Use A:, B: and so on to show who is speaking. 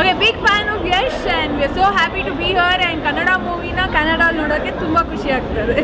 A: okay big fan of Yash and we are so happy to be her and Kannada ಮೂವಿನ Kannada ನೋಡೋಕ್ಕೆ ತುಂಬ ಖುಷಿ ಆಗ್ತದೆ